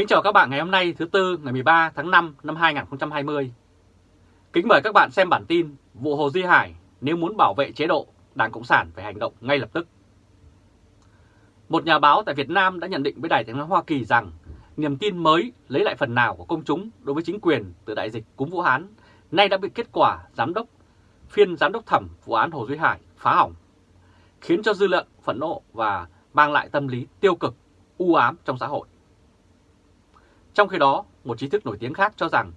Kính chào các bạn ngày hôm nay thứ Tư ngày 13 tháng 5 năm 2020. Kính mời các bạn xem bản tin vụ Hồ Duy Hải nếu muốn bảo vệ chế độ, Đảng Cộng sản phải hành động ngay lập tức. Một nhà báo tại Việt Nam đã nhận định với Đài tiếng nói Hoa Kỳ rằng niềm tin mới lấy lại phần nào của công chúng đối với chính quyền từ đại dịch cúm Vũ Hán nay đã bị kết quả giám đốc phiên giám đốc thẩm vụ án Hồ Duy Hải phá hỏng, khiến cho dư luận phẫn nộ và mang lại tâm lý tiêu cực, u ám trong xã hội. Trong khi đó, một trí thức nổi tiếng khác cho rằng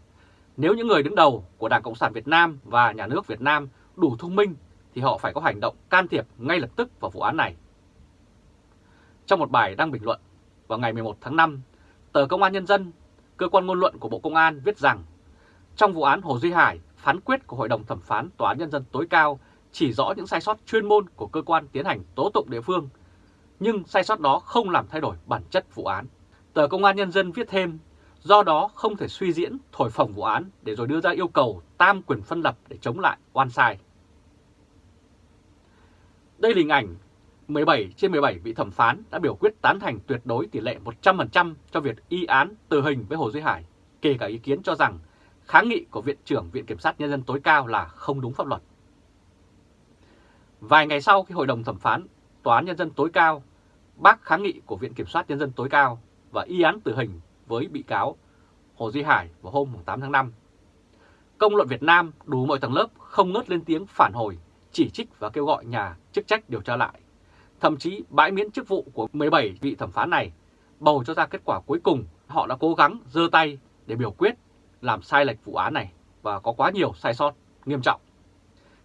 nếu những người đứng đầu của Đảng Cộng sản Việt Nam và nhà nước Việt Nam đủ thông minh thì họ phải có hành động can thiệp ngay lập tức vào vụ án này. Trong một bài đăng bình luận vào ngày 11 tháng 5, tờ Công an Nhân dân, cơ quan ngôn luận của Bộ Công an viết rằng trong vụ án Hồ Duy Hải, phán quyết của Hội đồng Thẩm phán Tòa án Nhân dân tối cao chỉ rõ những sai sót chuyên môn của cơ quan tiến hành tố tụng địa phương, nhưng sai sót đó không làm thay đổi bản chất vụ án. Tờ Công an Nhân dân viết thêm, do đó không thể suy diễn, thổi phồng vụ án để rồi đưa ra yêu cầu tam quyền phân lập để chống lại oan sai. Đây là hình ảnh 17 trên 17 vị thẩm phán đã biểu quyết tán thành tuyệt đối tỷ lệ 100% cho việc y án tử hình với Hồ Duy Hải, kể cả ý kiến cho rằng kháng nghị của Viện trưởng Viện Kiểm sát Nhân dân tối cao là không đúng pháp luật. Vài ngày sau khi Hội đồng thẩm phán Tòa án Nhân dân tối cao bác kháng nghị của Viện Kiểm soát Nhân dân tối cao và y án tử hình với bị cáo Hồ Duy Hải vào hôm 8 tháng 5. Công luận Việt Nam đủ mọi tầng lớp không ngớt lên tiếng phản hồi, chỉ trích và kêu gọi nhà chức trách điều tra lại. Thậm chí bãi miễn chức vụ của 17 vị thẩm phán này bầu cho ra kết quả cuối cùng họ đã cố gắng dơ tay để biểu quyết làm sai lệch vụ án này và có quá nhiều sai sót nghiêm trọng.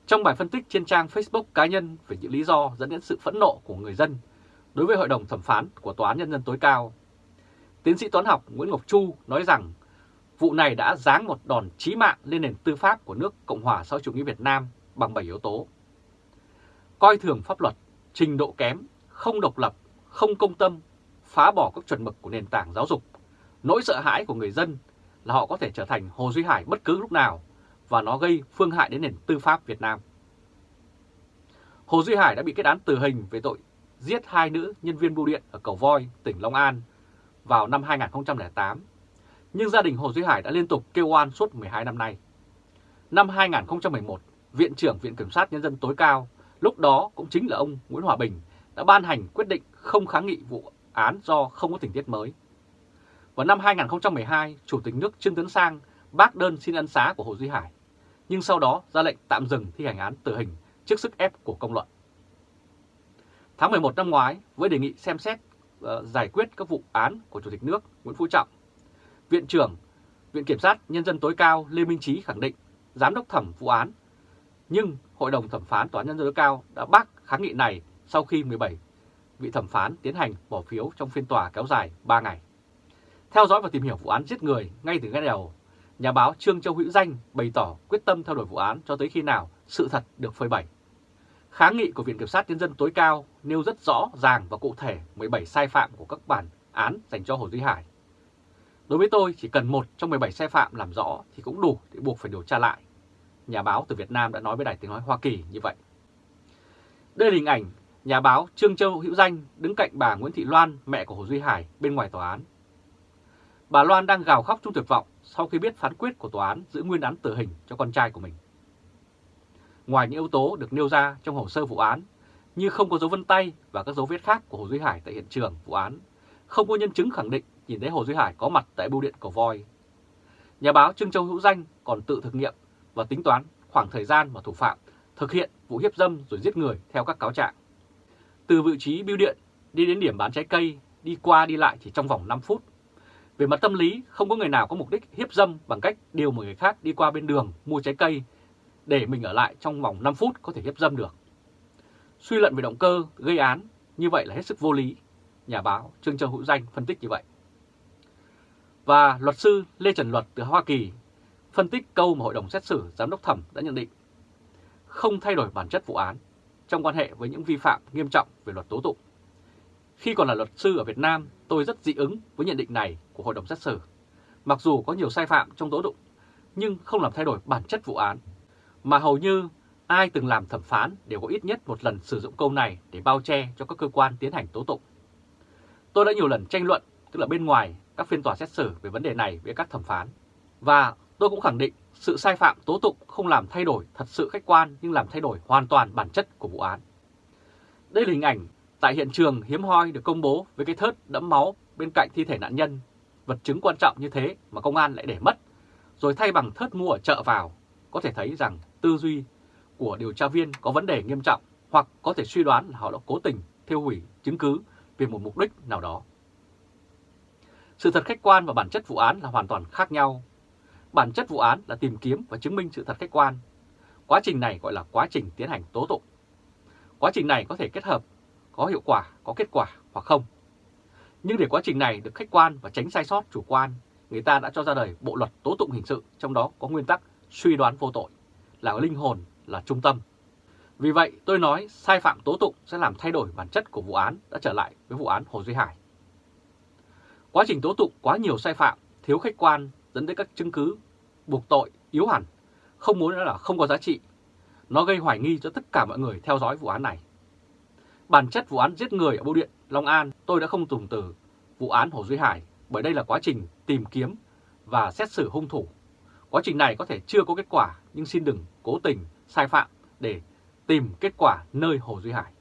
Trong bài phân tích trên trang Facebook cá nhân về những lý do dẫn đến sự phẫn nộ của người dân đối với Hội đồng thẩm phán của Tòa án Nhân dân tối cao, tiến sĩ toán học Nguyễn Ngọc Chu nói rằng vụ này đã giáng một đòn chí mạng lên nền tư pháp của nước Cộng hòa xã hội chủ nghĩa Việt Nam bằng 7 yếu tố. Coi thường pháp luật, trình độ kém, không độc lập, không công tâm, phá bỏ các chuẩn mực của nền tảng giáo dục, nỗi sợ hãi của người dân là họ có thể trở thành Hồ Duy Hải bất cứ lúc nào và nó gây phương hại đến nền tư pháp Việt Nam. Hồ Duy Hải đã bị kết án tử hình về tội giết hai nữ nhân viên bưu điện ở Cầu Voi, tỉnh Long An vào năm 2008, nhưng gia đình Hồ Duy Hải đã liên tục kêu oan suốt 12 năm nay. Năm 2011, Viện trưởng Viện Kiểm sát Nhân dân tối cao, lúc đó cũng chính là ông Nguyễn Hòa Bình, đã ban hành quyết định không kháng nghị vụ án do không có tình tiết mới. Vào năm 2012, Chủ tịch nước Trương Tấn Sang bác đơn xin ân xá của Hồ Duy Hải, nhưng sau đó ra lệnh tạm dừng thi hành án tử hình trước sức ép của công luận. Tháng 11 năm ngoái, với đề nghị xem xét Ờ, giải quyết các vụ án của Chủ tịch nước Nguyễn Phú Trọng, Viện trưởng Viện Kiểm sát Nhân dân tối cao Lê Minh Trí khẳng định giám đốc thẩm vụ án, nhưng Hội đồng thẩm phán Tòa án Nhân dân tối cao đã bác kháng nghị này sau khi 17 vị thẩm phán tiến hành bỏ phiếu trong phiên tòa kéo dài 3 ngày. Theo dõi và tìm hiểu vụ án giết người ngay từ ngay đầu, nhà báo Trương Châu Hữu Danh bày tỏ quyết tâm theo đuổi vụ án cho tới khi nào sự thật được phơi bày. Kháng nghị của Viện Kiểm sát Nhân dân tối cao nêu rất rõ ràng và cụ thể 17 sai phạm của các bản án dành cho Hồ Duy Hải. Đối với tôi, chỉ cần một trong 17 sai phạm làm rõ thì cũng đủ để buộc phải điều tra lại. Nhà báo từ Việt Nam đã nói với Đài Tiếng Nói Hoa Kỳ như vậy. Đây là hình ảnh nhà báo Trương Châu Hữu Danh đứng cạnh bà Nguyễn Thị Loan, mẹ của Hồ Duy Hải, bên ngoài tòa án. Bà Loan đang gào khóc trong tuyệt vọng sau khi biết phán quyết của tòa án giữ nguyên án tử hình cho con trai của mình. Ngoài những yếu tố được nêu ra trong hồ sơ vụ án như không có dấu vân tay và các dấu vết khác của Hồ Duy Hải tại hiện trường vụ án, không có nhân chứng khẳng định nhìn thấy Hồ Duy Hải có mặt tại bưu điện cổ voi. Nhà báo Trương Châu Hữu Danh còn tự thực nghiệm và tính toán khoảng thời gian mà thủ phạm thực hiện vụ hiếp dâm rồi giết người theo các cáo trạng. Từ vị trí bưu điện đi đến điểm bán trái cây, đi qua đi lại chỉ trong vòng 5 phút. Về mặt tâm lý, không có người nào có mục đích hiếp dâm bằng cách điều một người khác đi qua bên đường mua trái cây để mình ở lại trong vòng 5 phút có thể hiếp dâm được. Suy luận về động cơ gây án như vậy là hết sức vô lý. Nhà báo Trương Châu Hữu Danh phân tích như vậy. Và luật sư Lê Trần Luật từ Hoa Kỳ phân tích câu mà Hội đồng xét xử Giám đốc thẩm đã nhận định không thay đổi bản chất vụ án trong quan hệ với những vi phạm nghiêm trọng về luật tố tụng. Khi còn là luật sư ở Việt Nam, tôi rất dị ứng với nhận định này của Hội đồng xét xử. Mặc dù có nhiều sai phạm trong tố tụng, nhưng không làm thay đổi bản chất vụ án mà hầu như ai từng làm thẩm phán đều có ít nhất một lần sử dụng câu này để bao che cho các cơ quan tiến hành tố tụng. Tôi đã nhiều lần tranh luận, tức là bên ngoài các phiên tòa xét xử về vấn đề này với các thẩm phán. Và tôi cũng khẳng định sự sai phạm tố tụng không làm thay đổi thật sự khách quan nhưng làm thay đổi hoàn toàn bản chất của vụ án. Đây là hình ảnh tại hiện trường hiếm hoi được công bố với cái thớt đẫm máu bên cạnh thi thể nạn nhân. Vật chứng quan trọng như thế mà công an lại để mất, rồi thay bằng thớt mua ở chợ vào. Có thể thấy rằng tư duy của điều tra viên có vấn đề nghiêm trọng hoặc có thể suy đoán là họ đã cố tình thiêu hủy chứng cứ vì một mục đích nào đó. Sự thật khách quan và bản chất vụ án là hoàn toàn khác nhau. Bản chất vụ án là tìm kiếm và chứng minh sự thật khách quan. Quá trình này gọi là quá trình tiến hành tố tụng. Quá trình này có thể kết hợp, có hiệu quả, có kết quả hoặc không. Nhưng để quá trình này được khách quan và tránh sai sót chủ quan, người ta đã cho ra đời bộ luật tố tụng hình sự, trong đó có nguyên tắc suy đoán vô tội, là linh hồn, là trung tâm. Vì vậy tôi nói sai phạm tố tụng sẽ làm thay đổi bản chất của vụ án đã trở lại với vụ án Hồ Duy Hải. Quá trình tố tụng quá nhiều sai phạm, thiếu khách quan dẫn đến các chứng cứ buộc tội yếu hẳn, không muốn nữa là không có giá trị. Nó gây hoài nghi cho tất cả mọi người theo dõi vụ án này. Bản chất vụ án giết người ở Bưu Điện, Long An tôi đã không dùng từ vụ án Hồ Duy Hải bởi đây là quá trình tìm kiếm và xét xử hung thủ. Quá trình này có thể chưa có kết quả nhưng xin đừng cố tình sai phạm để tìm kết quả nơi Hồ Duy Hải.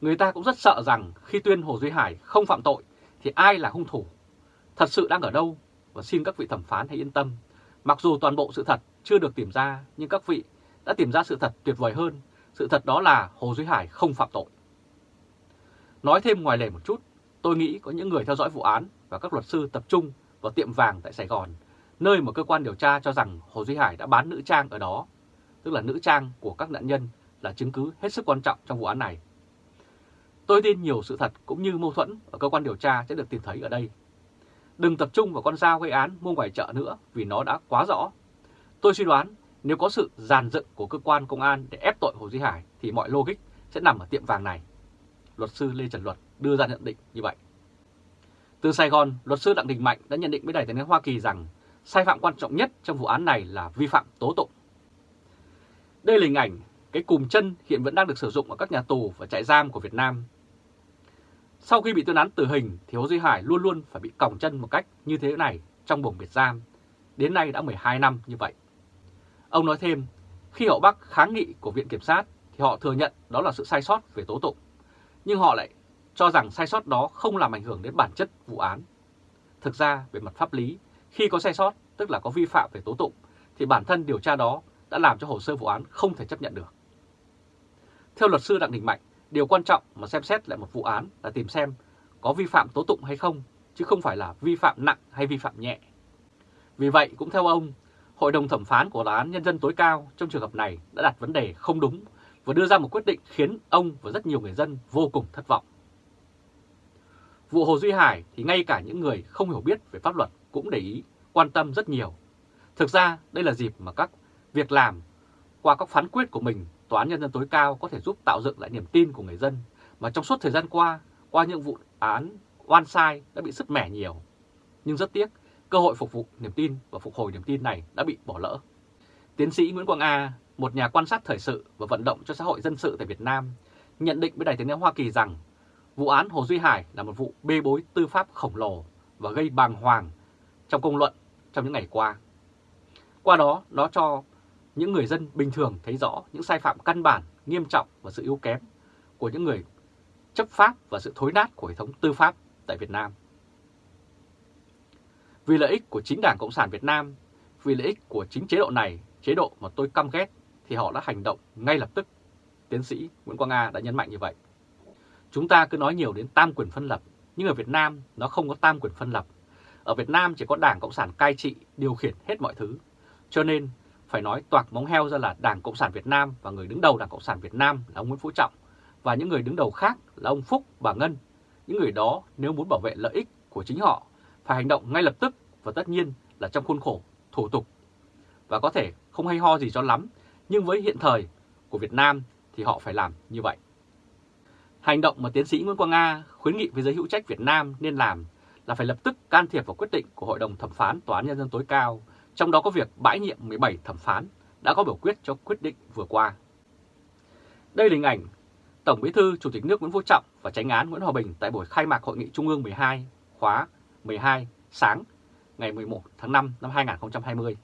Người ta cũng rất sợ rằng khi tuyên Hồ Duy Hải không phạm tội thì ai là hung thủ, thật sự đang ở đâu và xin các vị thẩm phán hãy yên tâm. Mặc dù toàn bộ sự thật chưa được tìm ra nhưng các vị đã tìm ra sự thật tuyệt vời hơn. Sự thật đó là Hồ Duy Hải không phạm tội. Nói thêm ngoài lề một chút, tôi nghĩ có những người theo dõi vụ án và các luật sư tập trung vào tiệm vàng tại Sài Gòn, nơi mà cơ quan điều tra cho rằng Hồ Duy Hải đã bán nữ trang ở đó, tức là nữ trang của các nạn nhân là chứng cứ hết sức quan trọng trong vụ án này. Tôi tin nhiều sự thật cũng như mâu thuẫn ở cơ quan điều tra sẽ được tìm thấy ở đây. Đừng tập trung vào con dao gây án mua ngoài chợ nữa vì nó đã quá rõ. Tôi suy đoán nếu có sự giàn dựng của cơ quan công an để ép tội Hồ Duy Hải thì mọi logic sẽ nằm ở tiệm vàng này. Luật sư Lê Trần Luật đưa ra nhận định như vậy. Từ Sài Gòn, luật sư Đặng Đình Mạnh đã nhận định với Đài tiếng Hoa Kỳ rằng sai phạm quan trọng nhất trong vụ án này là vi phạm tố tụng. Đây là hình ảnh cái cùm chân hiện vẫn đang được sử dụng ở các nhà tù và trại giam của Việt Nam. Sau khi bị tuyên án tử hình thì Hồ Duy Hải luôn luôn phải bị còng chân một cách như thế này trong buồng biệt giam. Đến nay đã 12 năm như vậy. Ông nói thêm, khi họ Bắc kháng nghị của Viện Kiểm sát thì họ thừa nhận đó là sự sai sót về tố tụng. Nhưng họ lại cho rằng sai sót đó không làm ảnh hưởng đến bản chất vụ án. Thực ra, về mặt pháp lý, khi có sai sót, tức là có vi phạm về tố tụng, thì bản thân điều tra đó đã làm cho hồ sơ vụ án không thể chấp nhận được. Theo luật sư Đặng Đình Mạnh, điều quan trọng mà xem xét lại một vụ án là tìm xem có vi phạm tố tụng hay không, chứ không phải là vi phạm nặng hay vi phạm nhẹ. Vì vậy, cũng theo ông, Hội đồng thẩm phán của Tòa án Nhân dân tối cao trong trường hợp này đã đặt vấn đề không đúng và đưa ra một quyết định khiến ông và rất nhiều người dân vô cùng thất vọng. Vụ Hồ Duy Hải thì ngay cả những người không hiểu biết về pháp luật cũng để ý, quan tâm rất nhiều. Thực ra đây là dịp mà các việc làm qua các phán quyết của mình Tòa án Nhân dân tối cao có thể giúp tạo dựng lại niềm tin của người dân mà trong suốt thời gian qua, qua những vụ án oan sai đã bị sứt mẻ nhiều. Nhưng rất tiếc, cơ hội phục vụ niềm tin và phục hồi niềm tin này đã bị bỏ lỡ. Tiến sĩ Nguyễn Quang A, một nhà quan sát thời sự và vận động cho xã hội dân sự tại Việt Nam, nhận định với Đài tiếng nói Hoa Kỳ rằng vụ án Hồ Duy Hải là một vụ bê bối tư pháp khổng lồ và gây bàng hoàng trong công luận trong những ngày qua. Qua đó, nó cho những người dân bình thường thấy rõ những sai phạm căn bản, nghiêm trọng và sự yếu kém của những người chấp pháp và sự thối nát của hệ thống tư pháp tại Việt Nam. Vì lợi ích của chính Đảng Cộng sản Việt Nam, vì lợi ích của chính chế độ này, chế độ mà tôi căm ghét, thì họ đã hành động ngay lập tức. Tiến sĩ Nguyễn Quang A đã nhấn mạnh như vậy. Chúng ta cứ nói nhiều đến tam quyền phân lập, nhưng ở Việt Nam nó không có tam quyền phân lập. Ở Việt Nam chỉ có Đảng Cộng sản cai trị, điều khiển hết mọi thứ. Cho nên phải nói toạc móng heo ra là Đảng Cộng sản Việt Nam và người đứng đầu Đảng Cộng sản Việt Nam là ông Nguyễn Phú Trọng và những người đứng đầu khác là ông Phúc, bà Ngân. Những người đó nếu muốn bảo vệ lợi ích của chính họ phải hành động ngay lập tức và tất nhiên là trong khuôn khổ thủ tục. Và có thể không hay ho gì cho lắm, nhưng với hiện thời của Việt Nam thì họ phải làm như vậy. Hành động mà tiến sĩ Nguyễn Quang Nga khuyến nghị với giới hữu trách Việt Nam nên làm là phải lập tức can thiệp vào quyết định của Hội đồng Thẩm phán Tòa án Nhân dân tối cao trong đó có việc bãi nhiệm 17 thẩm phán đã có biểu quyết cho quyết định vừa qua. Đây là hình ảnh Tổng Bí thư, Chủ tịch nước Nguyễn Phú Trọng và tránh án Nguyễn Hòa Bình tại buổi khai mạc Hội nghị Trung ương 12 khóa 12 sáng ngày 11 tháng 5 năm 2020.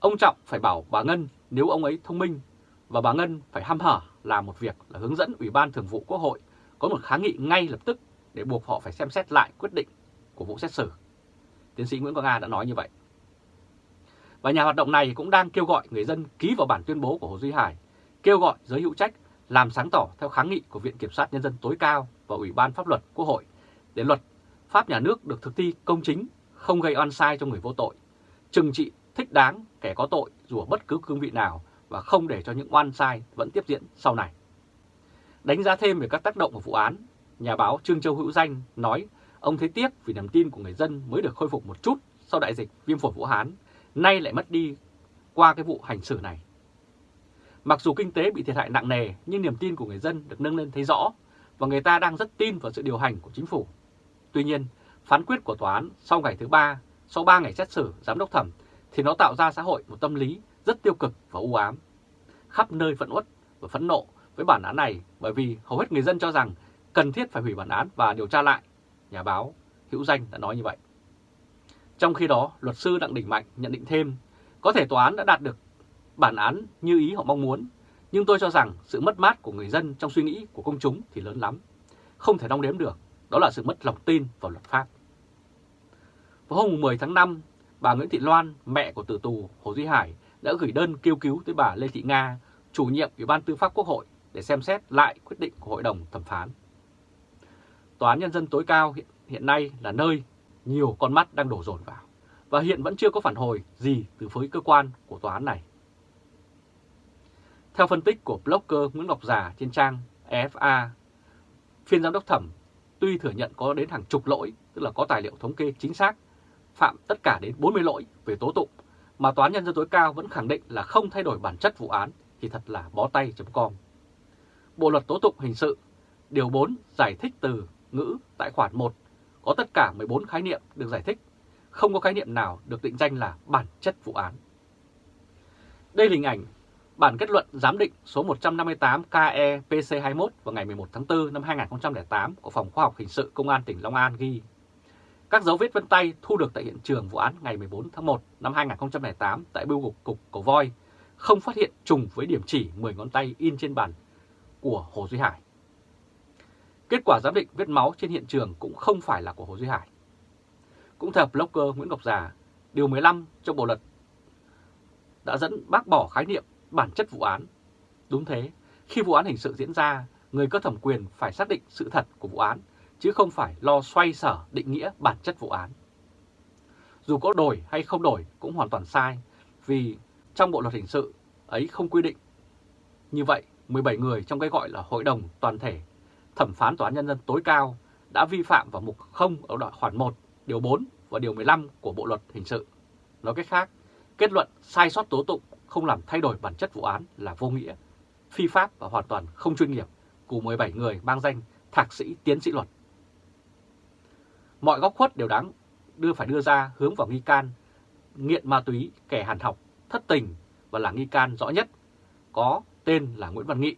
Ông Trọng phải bảo bà Ngân nếu ông ấy thông minh và bà Ngân phải ham hở làm một việc là hướng dẫn Ủy ban Thường vụ Quốc hội có một kháng nghị ngay lập tức để buộc họ phải xem xét lại quyết định của vụ xét xử. Tiến sĩ Nguyễn Quang Nga đã nói như vậy. Và nhà hoạt động này cũng đang kêu gọi người dân ký vào bản tuyên bố của Hồ Duy Hải, kêu gọi giới hữu trách làm sáng tỏ theo kháng nghị của Viện Kiểm sát Nhân dân tối cao và Ủy ban Pháp luật Quốc hội để luật Pháp nhà nước được thực thi công chính, không gây oan sai cho người vô tội, trừng trị thích đáng kẻ có tội dù ở bất cứ cương vị nào và không để cho những oan sai vẫn tiếp diễn sau này. Đánh giá thêm về các tác động của vụ án, nhà báo Trương Châu Hữu Danh nói ông thấy tiếc vì niềm tin của người dân mới được khôi phục một chút sau đại dịch viêm phổi Vũ Hán, nay lại mất đi qua cái vụ hành xử này. Mặc dù kinh tế bị thiệt hại nặng nề nhưng niềm tin của người dân được nâng lên thấy rõ và người ta đang rất tin vào sự điều hành của chính phủ. Tuy nhiên, phán quyết của tòa án sau ngày thứ ba, sau 3 ngày xét xử giám đốc thẩm thì nó tạo ra xã hội một tâm lý rất tiêu cực và u ám. Khắp nơi phẫn uất và phẫn nộ với bản án này bởi vì hầu hết người dân cho rằng cần thiết phải hủy bản án và điều tra lại. Nhà báo Hữu Danh đã nói như vậy. Trong khi đó, luật sư Đặng Đình Mạnh nhận định thêm, có thể tòa án đã đạt được bản án như ý họ mong muốn, nhưng tôi cho rằng sự mất mát của người dân trong suy nghĩ của công chúng thì lớn lắm. Không thể đong đếm được, đó là sự mất lòng tin vào luật pháp. Vào hôm 10 tháng 5, bà Nguyễn Thị Loan, mẹ của tử tù Hồ Duy Hải, đã gửi đơn kêu cứu tới bà Lê Thị Nga, chủ nhiệm Ủy ban Tư pháp Quốc hội để xem xét lại quyết định của Hội đồng thẩm phán. Tòa án Nhân dân tối cao hiện, hiện nay là nơi nhiều con mắt đang đổ dồn vào và hiện vẫn chưa có phản hồi gì từ phía cơ quan của tòa án này. Theo phân tích của blogger Nguyễn Ngọc Già trên trang EFA, phiên giám đốc thẩm tuy thừa nhận có đến hàng chục lỗi, tức là có tài liệu thống kê chính xác, phạm tất cả đến 40 lỗi về tố tụng, mà Tòa án Nhân dân tối cao vẫn khẳng định là không thay đổi bản chất vụ án thì thật là bó tay.com. Bộ luật tố tụng hình sự, điều 4 giải thích từ ngữ tại khoản 1 có tất cả 14 khái niệm được giải thích, không có khái niệm nào được định danh là bản chất vụ án. Đây là hình ảnh bản kết luận giám định số 158 KE PC21 vào ngày 11 tháng 4 năm 2008 của Phòng Khoa học Hình sự Công an tỉnh Long An ghi các dấu vết vân tay thu được tại hiện trường vụ án ngày 14 tháng 1 năm 2008 tại bưu cục cục Cầu Voi không phát hiện trùng với điểm chỉ 10 ngón tay in trên bàn của Hồ Duy Hải. Kết quả giám định vết máu trên hiện trường cũng không phải là của Hồ Duy Hải. Cũng theo blogger Nguyễn Ngọc Già, Điều 15 trong bộ luật đã dẫn bác bỏ khái niệm bản chất vụ án. Đúng thế, khi vụ án hình sự diễn ra, người có thẩm quyền phải xác định sự thật của vụ án, chứ không phải lo xoay sở định nghĩa bản chất vụ án. Dù có đổi hay không đổi cũng hoàn toàn sai, vì trong bộ luật hình sự ấy không quy định. Như vậy, 17 người trong cái gọi là Hội đồng Toàn thể Thẩm phán Tòa án Nhân dân tối cao đã vi phạm vào mục 0 ở đoạn khoản 1, điều 4 và điều 15 của Bộ Luật Hình sự. Nói cách khác, kết luận sai sót tố tụng không làm thay đổi bản chất vụ án là vô nghĩa, phi pháp và hoàn toàn không chuyên nghiệp của 17 người mang danh thạc sĩ tiến sĩ luật. Mọi góc khuất đều đáng đưa phải đưa ra hướng vào nghi can, nghiện ma túy, kẻ hàn học, thất tình và là nghi can rõ nhất, có tên là Nguyễn Văn Nghị.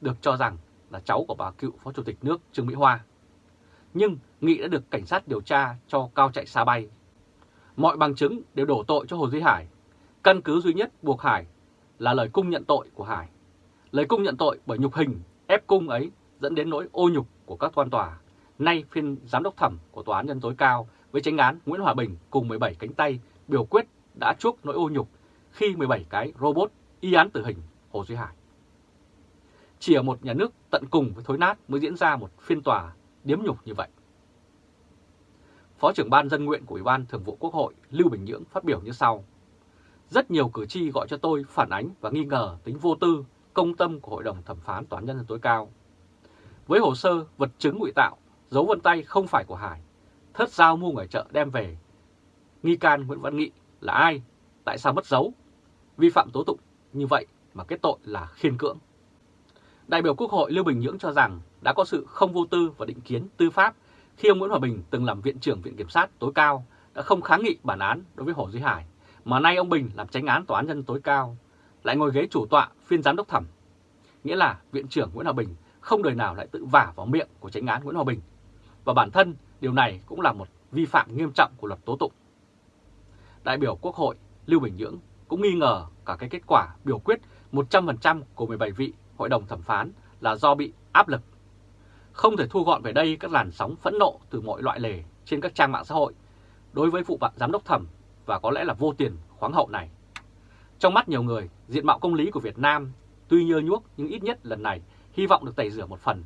Được cho rằng là cháu của bà cựu Phó Chủ tịch nước Trương Mỹ Hoa. Nhưng Nghị đã được cảnh sát điều tra cho cao chạy xa bay. Mọi bằng chứng đều đổ tội cho Hồ Duy Hải. Căn cứ duy nhất buộc Hải là lời cung nhận tội của Hải. Lời cung nhận tội bởi nhục hình, ép cung ấy dẫn đến nỗi ô nhục của các quan tòa. Nay phiên giám đốc thẩm của Tòa án Nhân tối cao với tránh án Nguyễn Hòa Bình cùng 17 cánh tay biểu quyết đã chuốc nỗi ô nhục khi 17 cái robot y án tử hình Hồ Duy Hải. Chỉ ở một nhà nước tận cùng với thối nát mới diễn ra một phiên tòa điếm nhục như vậy. Phó trưởng ban dân nguyện của Ủy ban Thường vụ Quốc hội Lưu Bình Nhưỡng phát biểu như sau. Rất nhiều cử tri gọi cho tôi phản ánh và nghi ngờ tính vô tư, công tâm của Hội đồng Thẩm phán Tòa án Nhân dân tối cao. Với hồ sơ, vật chứng ngụy tạo, dấu vân tay không phải của Hải, thất giao mua ngoài chợ đem về. Nghi can Nguyễn Văn Nghị là ai? Tại sao mất dấu? Vi phạm tố tụng như vậy mà kết tội là khiên cưỡng. Đại biểu Quốc hội Lưu Bình Nhưỡng cho rằng đã có sự không vô tư và định kiến tư pháp khi ông Nguyễn Hòa Bình từng làm Viện trưởng Viện Kiểm sát tối cao đã không kháng nghị bản án đối với Hồ Duy Hải, mà nay ông Bình làm tránh án Tòa án nhân tối cao, lại ngồi ghế chủ tọa phiên giám đốc thẩm. Nghĩa là Viện trưởng Nguyễn Hòa Bình không đời nào lại tự vả vào miệng của tránh án Nguyễn Hòa Bình. Và bản thân điều này cũng là một vi phạm nghiêm trọng của luật tố tụng. Đại biểu Quốc hội Lưu Bình Nhưỡng cũng nghi ngờ cả cái kết quả biểu quyết 100% của 17 vị hội đồng thẩm phán là do bị áp lực. Không thể thu gọn về đây các làn sóng phẫn nộ từ mọi loại lề trên các trang mạng xã hội đối với vụ bạn giám đốc thẩm và có lẽ là vô tiền khoáng hậu này. Trong mắt nhiều người, diện mạo công lý của Việt Nam tuy nhơ nhuốc nhưng ít nhất lần này hy vọng được tẩy rửa một phần.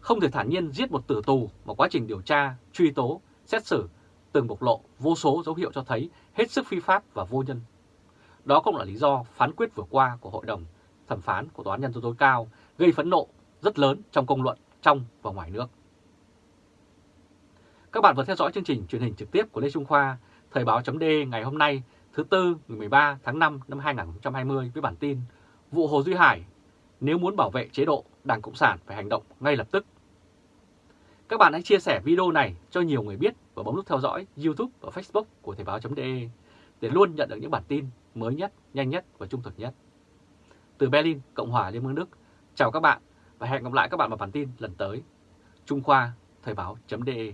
Không thể thản nhiên giết một tử tù mà quá trình điều tra, truy tố, xét xử từng bộc lộ vô số dấu hiệu cho thấy hết sức phi pháp và vô nhân. Đó cũng là lý do phán quyết vừa qua của Hội đồng thẩm phán của Tòa án Nhân dân tối cao gây phẫn nộ rất lớn trong công luận trong và ngoài nước. Các bạn vừa theo dõi chương trình truyền hình trực tiếp của Lê Trung Khoa, Thời báo chấm ngày hôm nay thứ Tư ngày 13 tháng 5 năm 2020 với bản tin Vụ Hồ Duy Hải, nếu muốn bảo vệ chế độ, Đảng Cộng sản phải hành động ngay lập tức. Các bạn hãy chia sẻ video này cho nhiều người biết và bấm nút theo dõi YouTube và Facebook của Thời báo.de để luôn nhận được những bản tin mới nhất, nhanh nhất và trung thực nhất. Từ Berlin, Cộng hòa Liên bang Đức, chào các bạn và hẹn gặp lại các bạn vào bản tin lần tới. Trung Khoa, Thời báo.de